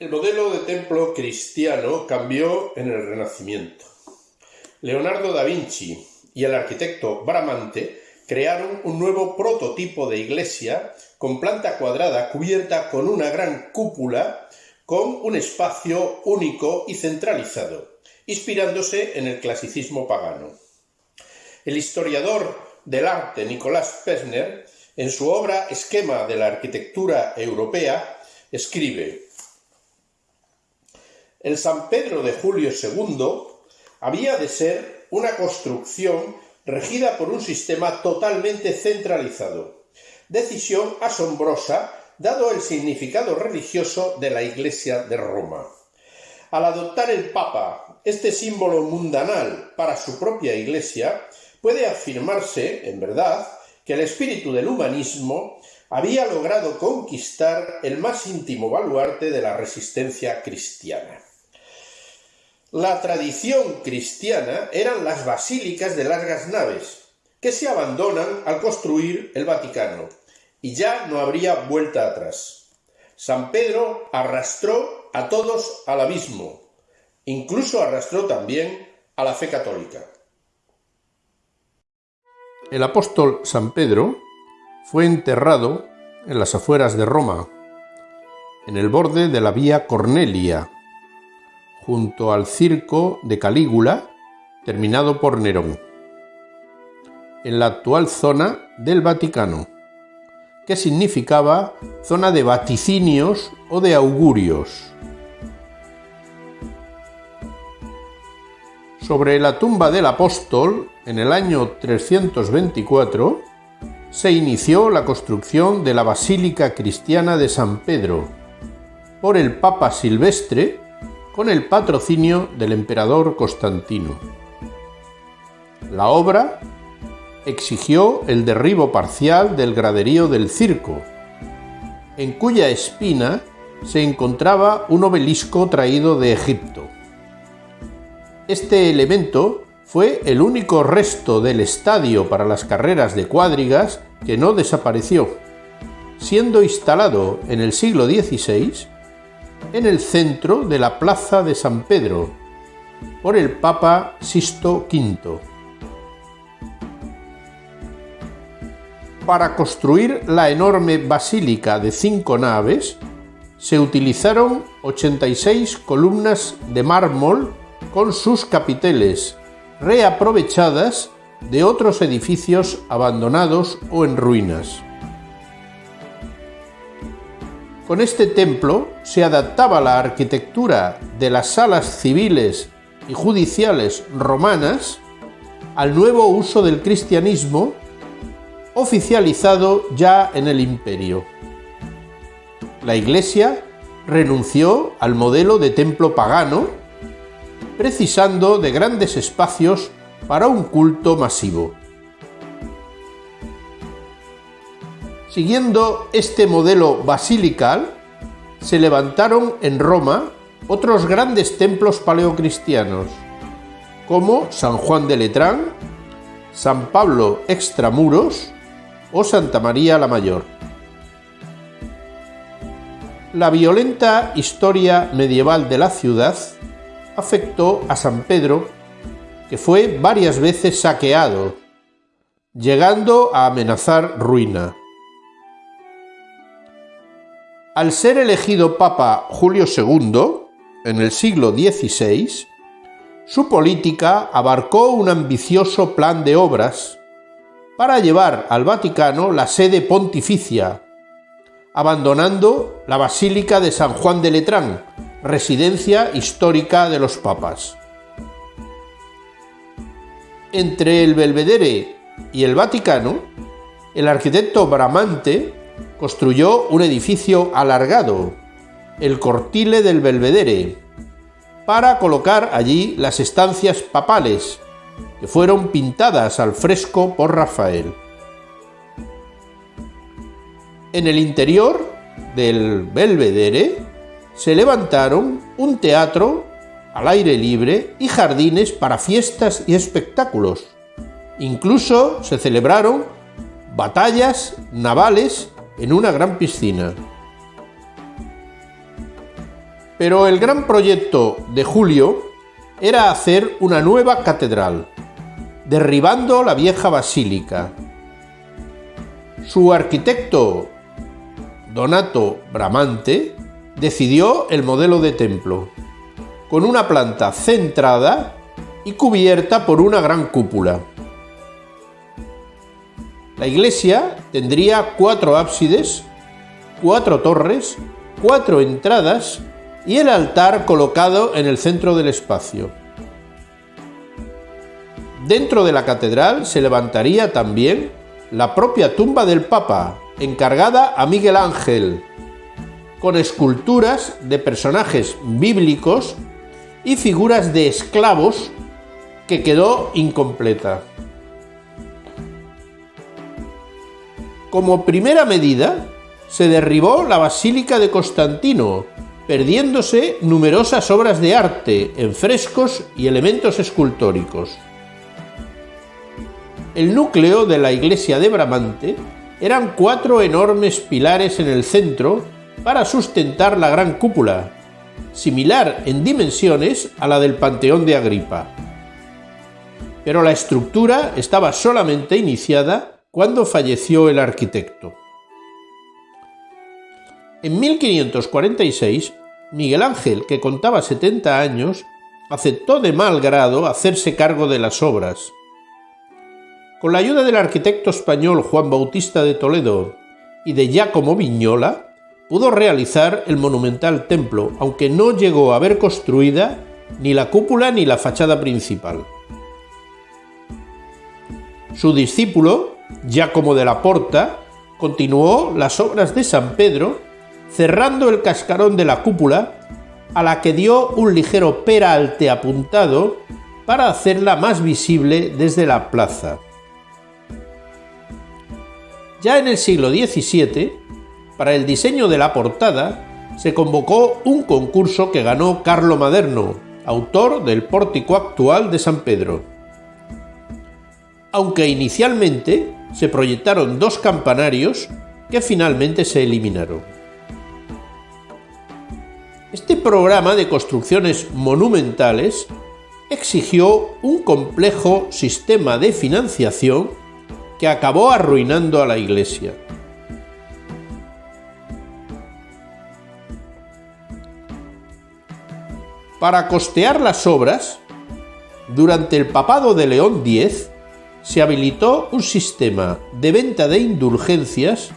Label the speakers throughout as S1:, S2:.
S1: El modelo de templo cristiano cambió en el Renacimiento. Leonardo da Vinci y el arquitecto Bramante crearon un nuevo prototipo de iglesia con planta cuadrada cubierta con una gran cúpula con un espacio único y centralizado, inspirándose en el clasicismo pagano. El historiador del arte Nicolás Pesner, en su obra Esquema de la arquitectura europea, escribe el San Pedro de Julio II había de ser una construcción regida por un sistema totalmente centralizado, decisión asombrosa dado el significado religioso de la Iglesia de Roma. Al adoptar el Papa este símbolo mundanal para su propia Iglesia, puede afirmarse, en verdad, que el espíritu del humanismo había logrado conquistar el más íntimo baluarte de la resistencia cristiana. La tradición cristiana eran las basílicas de largas naves, que se abandonan al construir el Vaticano, y ya no habría vuelta atrás. San Pedro arrastró a todos al abismo, incluso arrastró también a la fe católica.
S2: El apóstol San Pedro fue enterrado en las afueras de Roma, en el borde de la vía Cornelia, junto al circo de Calígula, terminado por Nerón, en la actual zona del Vaticano, que significaba zona de vaticinios o de augurios. Sobre la tumba del apóstol, en el año 324, se inició la construcción de la Basílica Cristiana de San Pedro por el Papa Silvestre con el patrocinio del emperador Constantino. La obra exigió el derribo parcial del graderío del circo, en cuya espina se encontraba un obelisco traído de Egipto. Este elemento fue el único resto del estadio para las carreras de cuadrigas que no desapareció, siendo instalado en el siglo XVI en el centro de la Plaza de San Pedro por el Papa Sisto V. Para construir la enorme basílica de cinco naves, se utilizaron 86 columnas de mármol con sus capiteles, reaprovechadas de otros edificios abandonados o en ruinas. Con este templo se adaptaba la arquitectura de las salas civiles y judiciales romanas al nuevo uso del cristianismo oficializado ya en el imperio. La Iglesia renunció al modelo de templo pagano, precisando de grandes espacios para un culto masivo. Siguiendo este modelo basilical, se levantaron en Roma otros grandes templos paleocristianos, como San Juan de Letrán, San Pablo Extramuros o Santa María la Mayor. La violenta historia medieval de la ciudad afectó a San Pedro, que fue varias veces saqueado, llegando a amenazar ruina. Al ser elegido Papa Julio II, en el siglo XVI, su política abarcó un ambicioso plan de obras para llevar al Vaticano la sede pontificia, abandonando la Basílica de San Juan de Letrán, residencia histórica de los papas. Entre el Belvedere y el Vaticano, el arquitecto Bramante construyó un edificio alargado, el Cortile del Belvedere, para colocar allí las estancias papales, que fueron pintadas al fresco por Rafael. En el interior del Belvedere se levantaron un teatro al aire libre y jardines para fiestas y espectáculos. Incluso se celebraron batallas navales en una gran piscina. Pero el gran proyecto de Julio era hacer una nueva catedral, derribando la vieja basílica. Su arquitecto, Donato Bramante, decidió el modelo de templo, con una planta centrada y cubierta por una gran cúpula. La iglesia tendría cuatro ábsides, cuatro torres, cuatro entradas y el altar colocado en el centro del espacio. Dentro de la catedral se levantaría también la propia tumba del Papa, encargada a Miguel Ángel, con esculturas de personajes bíblicos y figuras de esclavos que quedó incompleta. Como primera medida, se derribó la Basílica de Constantino, perdiéndose numerosas obras de arte en frescos y elementos escultóricos. El núcleo de la iglesia de Bramante eran cuatro enormes pilares en el centro para sustentar la gran cúpula, similar en dimensiones a la del Panteón de Agripa. Pero la estructura estaba solamente iniciada cuando falleció el arquitecto. En 1546, Miguel Ángel, que contaba 70 años, aceptó de mal grado hacerse cargo de las obras. Con la ayuda del arquitecto español Juan Bautista de Toledo y de Giacomo Vignola, pudo realizar el monumental templo, aunque no llegó a ver construida ni la cúpula ni la fachada principal. Su discípulo, Giacomo de la Porta, continuó las obras de San Pedro, cerrando el cascarón de la cúpula, a la que dio un ligero peralte apuntado para hacerla más visible desde la plaza. Ya en el siglo XVII, para el diseño de la portada se convocó un concurso que ganó Carlo Maderno, autor del pórtico actual de San Pedro. Aunque inicialmente se proyectaron dos campanarios que finalmente se eliminaron. Este programa de construcciones monumentales exigió un complejo sistema de financiación que acabó arruinando a la iglesia. Para costear las obras, durante el papado de León X, se habilitó un sistema de venta de indulgencias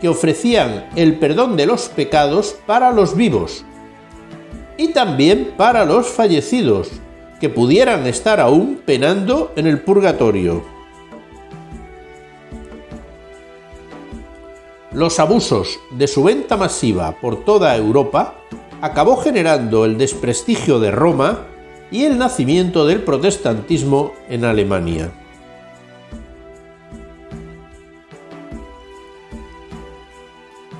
S2: que ofrecían el perdón de los pecados para los vivos y también para los fallecidos, que pudieran estar aún penando en el purgatorio. Los abusos de su venta masiva por toda Europa acabó generando el desprestigio de Roma y el nacimiento del protestantismo en Alemania.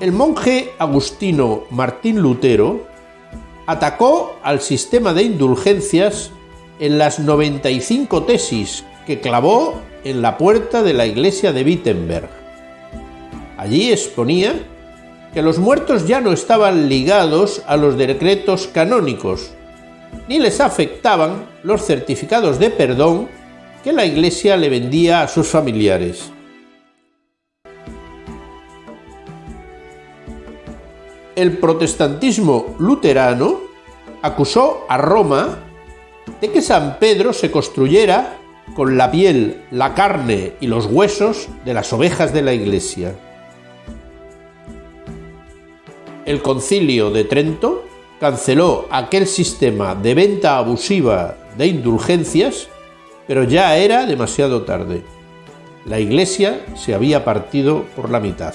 S2: El monje agustino Martín Lutero atacó al sistema de indulgencias en las 95 tesis que clavó en la puerta de la iglesia de Wittenberg. Allí exponía que los muertos ya no estaban ligados a los decretos canónicos, ni les afectaban los certificados de perdón que la Iglesia le vendía a sus familiares. El protestantismo luterano acusó a Roma de que San Pedro se construyera con la piel, la carne y los huesos de las ovejas de la Iglesia el concilio de Trento canceló aquel sistema de venta abusiva de indulgencias, pero ya era demasiado tarde. La iglesia se había partido por la mitad.